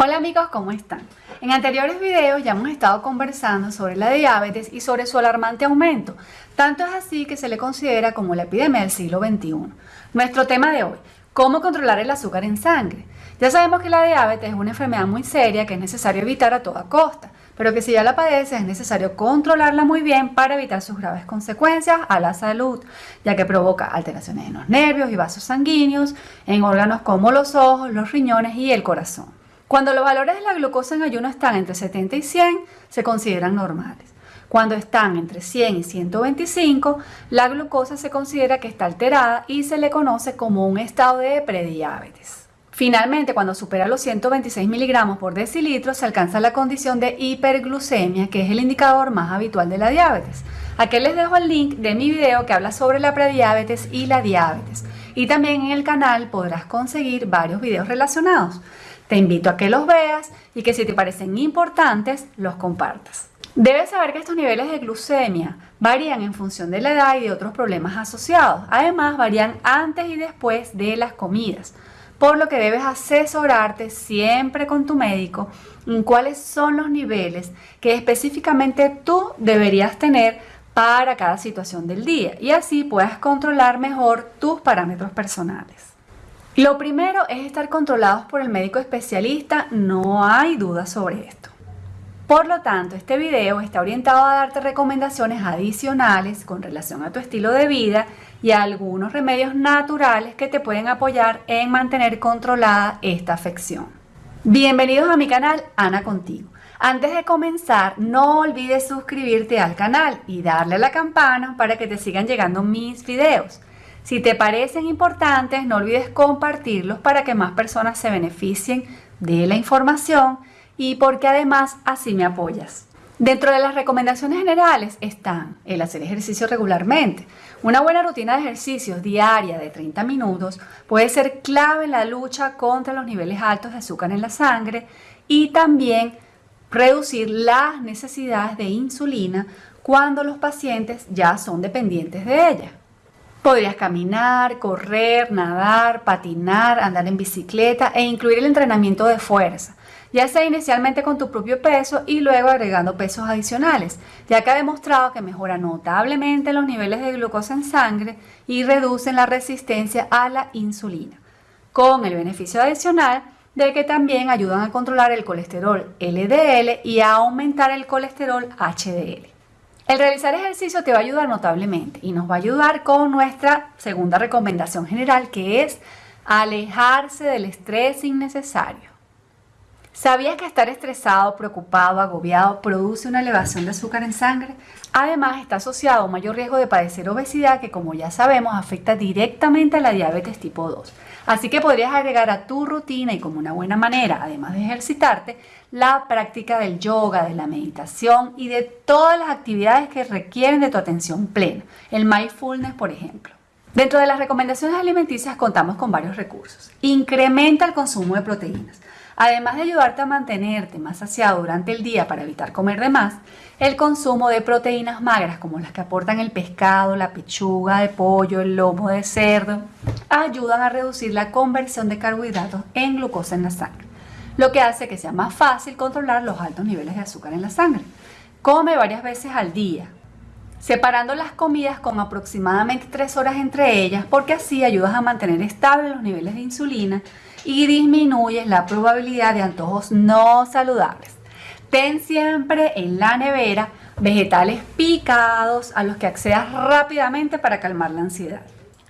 Hola amigos, ¿cómo están? En anteriores videos ya hemos estado conversando sobre la diabetes y sobre su alarmante aumento. Tanto es así que se le considera como la epidemia del siglo XXI. Nuestro tema de hoy, ¿cómo controlar el azúcar en sangre? Ya sabemos que la diabetes es una enfermedad muy seria que es necesario evitar a toda costa, pero que si ya la padeces es necesario controlarla muy bien para evitar sus graves consecuencias a la salud, ya que provoca alteraciones en los nervios y vasos sanguíneos, en órganos como los ojos, los riñones y el corazón. Cuando los valores de la glucosa en ayuno están entre 70 y 100, se consideran normales. Cuando están entre 100 y 125, la glucosa se considera que está alterada y se le conoce como un estado de prediabetes. Finalmente, cuando supera los 126 miligramos por decilitro, se alcanza la condición de hiperglucemia, que es el indicador más habitual de la diabetes. Aquí les dejo el link de mi video que habla sobre la prediabetes y la diabetes. Y también en el canal podrás conseguir varios videos relacionados. Te invito a que los veas y que si te parecen importantes, los compartas. Debes saber que estos niveles de glucemia varían en función de la edad y de otros problemas asociados. Además, varían antes y después de las comidas, por lo que debes asesorarte siempre con tu médico en cuáles son los niveles que específicamente tú deberías tener para cada situación del día y así puedas controlar mejor tus parámetros personales. Lo primero es estar controlados por el médico especialista, no hay duda sobre esto. Por lo tanto, este video está orientado a darte recomendaciones adicionales con relación a tu estilo de vida y a algunos remedios naturales que te pueden apoyar en mantener controlada esta afección. Bienvenidos a mi canal Ana Contigo. Antes de comenzar, no olvides suscribirte al canal y darle a la campana para que te sigan llegando mis videos. Si te parecen importantes, no olvides compartirlos para que más personas se beneficien de la información y porque además así me apoyas. Dentro de las recomendaciones generales están el hacer ejercicio regularmente. Una buena rutina de ejercicios diaria de 30 minutos puede ser clave en la lucha contra los niveles altos de azúcar en la sangre y también reducir las necesidades de insulina cuando los pacientes ya son dependientes de ella. Podrías caminar, correr, nadar, patinar, andar en bicicleta e incluir el entrenamiento de fuerza, ya sea inicialmente con tu propio peso y luego agregando pesos adicionales, ya que ha demostrado que mejora notablemente los niveles de glucosa en sangre y reducen la resistencia a la insulina, con el beneficio adicional de que también ayudan a controlar el colesterol LDL y a aumentar el colesterol HDL. El realizar ejercicio te va a ayudar notablemente y nos va a ayudar con nuestra segunda recomendación general que es alejarse del estrés innecesario. ¿Sabías que estar estresado, preocupado, agobiado produce una elevación de azúcar en sangre? Además, está asociado a un mayor riesgo de padecer obesidad que, como ya sabemos, afecta directamente a la diabetes tipo 2. Así que podrías agregar a tu rutina y como una buena manera, además de ejercitarte, la práctica del yoga, de la meditación y de todas las actividades que requieren de tu atención plena. El mindfulness, por ejemplo. Dentro de las recomendaciones alimenticias contamos con varios recursos. Incrementa el consumo de proteínas. Además de ayudarte a mantenerte más saciado durante el día para evitar comer de más, el consumo de proteínas magras como las que aportan el pescado, la pechuga de pollo, el lomo de cerdo, ayudan a reducir la conversión de carbohidratos en glucosa en la sangre, lo que hace que sea más fácil controlar los altos niveles de azúcar en la sangre. Come varias veces al día, separando las comidas con aproximadamente 3 horas entre ellas porque así ayudas a mantener estables los niveles de insulina y disminuyes la probabilidad de antojos no saludables. Ten siempre en la nevera vegetales picados a los que accedas rápidamente para calmar la ansiedad.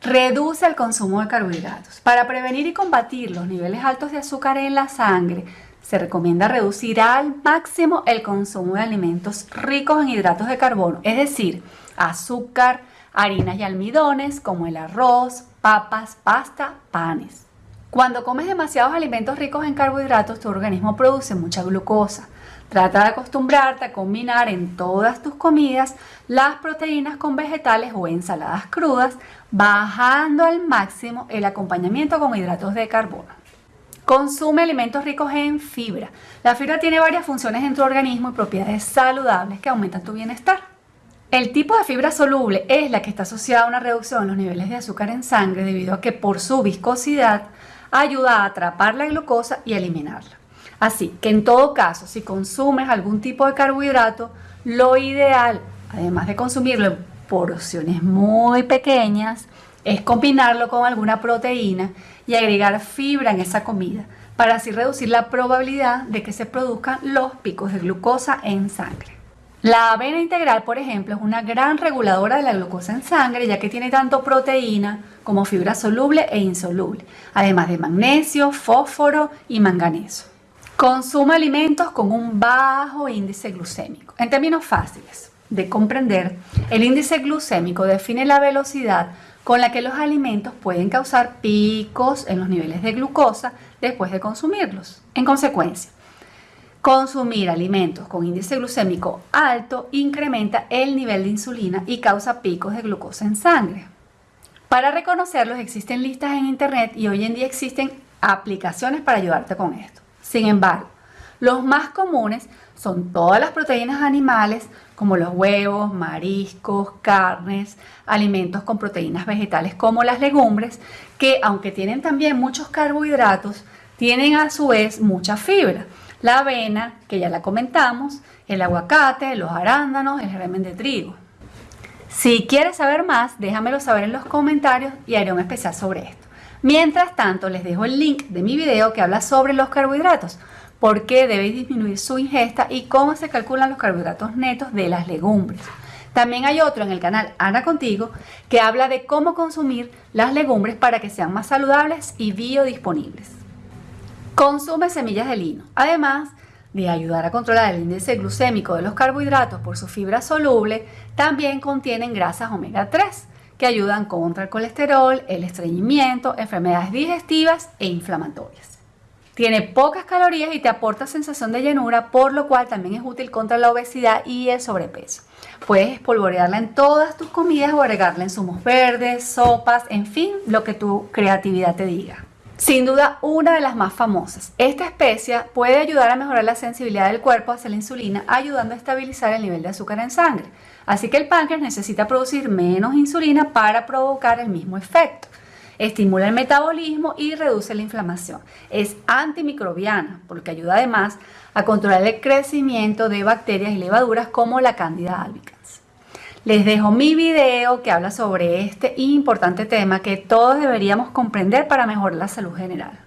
Reduce el consumo de carbohidratos. Para prevenir y combatir los niveles altos de azúcar en la sangre, se recomienda reducir al máximo el consumo de alimentos ricos en hidratos de carbono, es decir, azúcar, harinas y almidones como el arroz, papas, pasta, panes. Cuando comes demasiados alimentos ricos en carbohidratos, tu organismo produce mucha glucosa. Trata de acostumbrarte a combinar en todas tus comidas las proteínas con vegetales o ensaladas crudas, bajando al máximo el acompañamiento con hidratos de carbono. Consume alimentos ricos en fibra. La fibra tiene varias funciones en tu organismo y propiedades saludables que aumentan tu bienestar. El tipo de fibra soluble es la que está asociada a una reducción en los niveles de azúcar en sangre debido a que por su viscosidad ayuda a atrapar la glucosa y eliminarla. Así que en todo caso, si consumes algún tipo de carbohidrato, lo ideal, además de consumirlo en porciones muy pequeñas, es combinarlo con alguna proteína y agregar fibra en esa comida para así reducir la probabilidad de que se produzcan los picos de glucosa en sangre. La avena integral, por ejemplo, es una gran reguladora de la glucosa en sangre ya que tiene tanto proteína como fibra soluble e insoluble, además de magnesio, fósforo y manganeso. Consume alimentos con un bajo índice glucémico. En términos fáciles de comprender, el índice glucémico define la velocidad con la que los alimentos pueden causar picos en los niveles de glucosa después de consumirlos. En consecuencia, consumir alimentos con índice glucémico alto incrementa el nivel de insulina y causa picos de glucosa en sangre. Para reconocerlos existen listas en internet y hoy en día existen aplicaciones para ayudarte con esto. Sin embargo, los más comunes son todas las proteínas animales como los huevos, mariscos, carnes, alimentos con proteínas vegetales como las legumbres, que aunque tienen también muchos carbohidratos, tienen a su vez mucha fibra. La avena, que ya la comentamos, el aguacate, los arándanos, el germen de trigo. Si quieres saber más, déjamelo saber en los comentarios y haré un especial sobre esto. Mientras tanto, les dejo el link de mi video que habla sobre los carbohidratos por qué debéis disminuir su ingesta y cómo se calculan los carbohidratos netos de las legumbres. También hay otro en el canal Ana Contigo que habla de cómo consumir las legumbres para que sean más saludables y biodisponibles. Consume semillas de lino. Además de ayudar a controlar el índice glucémico de los carbohidratos por su fibra soluble, también contienen grasas omega 3 que ayudan contra el colesterol, el estreñimiento, enfermedades digestivas e inflamatorias. Tiene pocas calorías y te aporta sensación de llenura, por lo cual también es útil contra la obesidad y el sobrepeso. Puedes espolvorearla en todas tus comidas o agregarla en zumos verdes, sopas, en fin, lo que tu creatividad te diga. Sin duda, una de las más famosas. Esta especia puede ayudar a mejorar la sensibilidad del cuerpo hacia la insulina, ayudando a estabilizar el nivel de azúcar en sangre. Así que el páncreas necesita producir menos insulina para provocar el mismo efecto estimula el metabolismo y reduce la inflamación. Es antimicrobiana porque ayuda además a controlar el crecimiento de bacterias y levaduras como la Candida albicans. Les dejo mi video que habla sobre este importante tema que todos deberíamos comprender para mejorar la salud general.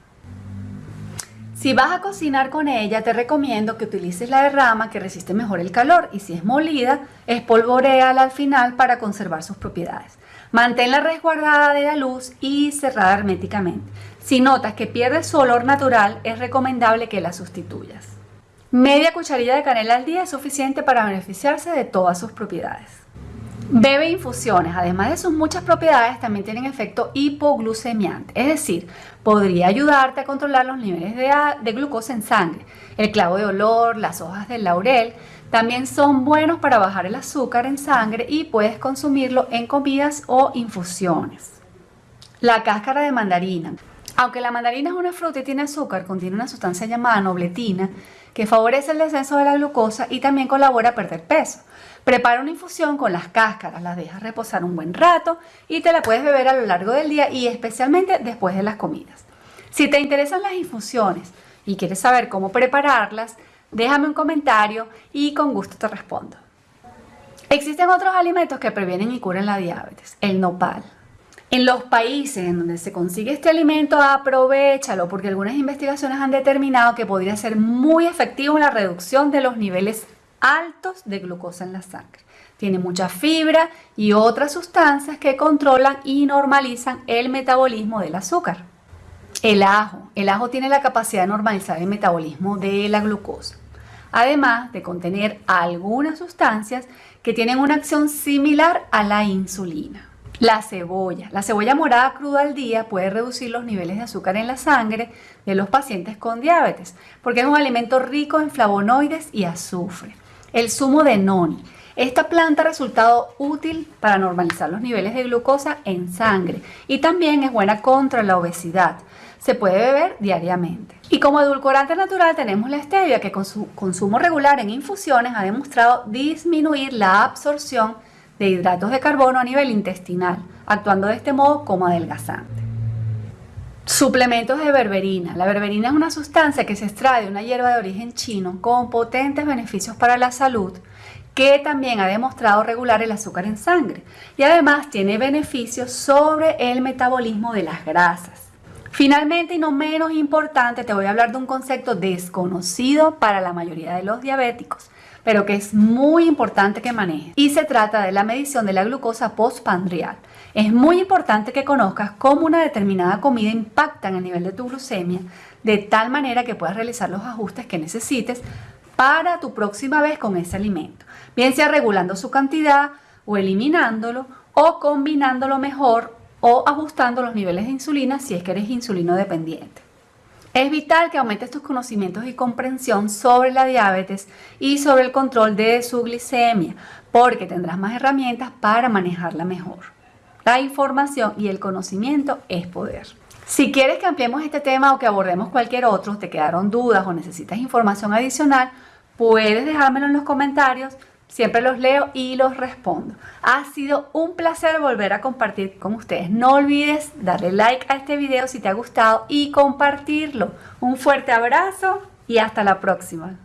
Si vas a cocinar con ella, te recomiendo que utilices la derrama que resiste mejor el calor y si es molida, espolvoreala al final para conservar sus propiedades. Manténla resguardada de la luz y cerrada herméticamente. Si notas que pierde su olor natural, es recomendable que la sustituyas. Media cucharilla de canela al día es suficiente para beneficiarse de todas sus propiedades. Bebe infusiones, además de sus muchas propiedades, también tienen efecto hipoglucemiante, es decir, podría ayudarte a controlar los niveles de, de, glucosa en sangre. El clavo de olor, las hojas del laurel, también son buenos para bajar el azúcar en sangre y puedes consumirlo en comidas o infusiones. La cáscara de mandarina. Aunque la mandarina es una fruta y tiene azúcar, contiene una sustancia llamada nobletina que favorece el descenso de la glucosa y también colabora a perder peso. Prepara una infusión con las cáscaras, las dejas reposar un buen rato y te la puedes beber a lo largo del día y especialmente después de las comidas. Si te interesan las infusiones y quieres saber cómo prepararlas, Déjame un comentario y con gusto te respondo. Existen otros alimentos que previenen y curan la diabetes. El nopal. En los países en donde se consigue este alimento, aprovechalo porque algunas investigaciones han determinado que podría ser muy efectivo en la reducción de los niveles altos de glucosa en la sangre. Tiene mucha fibra y otras sustancias que controlan y normalizan el metabolismo del azúcar. El ajo. El ajo tiene la capacidad de normalizar el metabolismo de la glucosa además de contener algunas sustancias que tienen una acción similar a la insulina. La cebolla. La cebolla morada cruda al día puede reducir los niveles de azúcar en la sangre de los pacientes con diabetes, porque es un alimento rico en flavonoides y azufre. El zumo de noni. Esta planta ha resultado útil para normalizar los niveles de glucosa en sangre y también es buena contra la obesidad. Se puede beber diariamente. Y como edulcorante natural tenemos la stevia que con su consumo regular en infusiones ha demostrado disminuir la absorción de hidratos de carbono a nivel intestinal, actuando de este modo como adelgazante. Suplementos de berberina. La berberina es una sustancia que se extrae de una hierba de origen chino con potentes beneficios para la salud que también ha demostrado regular el azúcar en sangre y además tiene beneficios sobre el metabolismo de las grasas. Finalmente y no menos importante te voy a hablar de un concepto desconocido para la mayoría de los diabéticos pero que es muy importante que manejes. Y se trata de la medición de la glucosa postpandrial. Es muy importante que conozcas cómo una determinada comida impacta en el nivel de tu glucemia, de tal manera que puedas realizar los ajustes que necesites para tu próxima vez con ese alimento, bien sea regulando su cantidad o eliminándolo o combinándolo mejor o ajustando los niveles de insulina si es que eres insulino dependiente. Es vital que aumentes tus conocimientos y comprensión sobre la diabetes y sobre el control de su glicemia, porque tendrás más herramientas para manejarla mejor. La información y el conocimiento es poder. Si quieres que ampliemos este tema o que abordemos cualquier otro, te quedaron dudas o necesitas información adicional, puedes dejármelo en los comentarios Siempre los leo y los respondo. Ha sido un placer volver a compartir con ustedes. No olvides darle like a este video si te ha gustado y compartirlo. Un fuerte abrazo y hasta la próxima.